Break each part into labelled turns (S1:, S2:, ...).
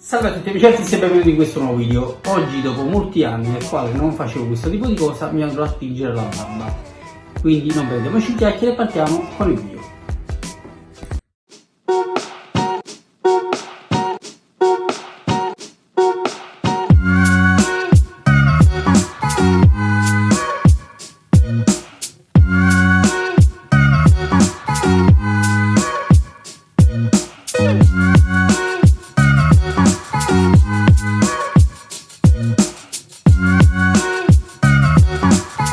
S1: Salve a tutti amici e benvenuti in questo nuovo video. Oggi dopo molti anni nel quale non facevo questo tipo di cosa mi andrò a tingere la barba. Quindi non prendiamoci chiacchiere e partiamo con il video.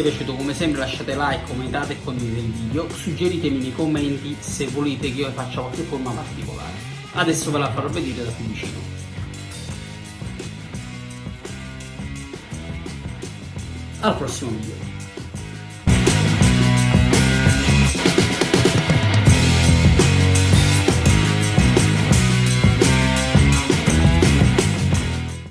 S1: sia piaciuto come sempre lasciate like, commentate e condividete il video, suggeritemi nei commenti se volete che io faccia qualche forma particolare. Adesso ve la farò vedere da più vicino. Al prossimo video.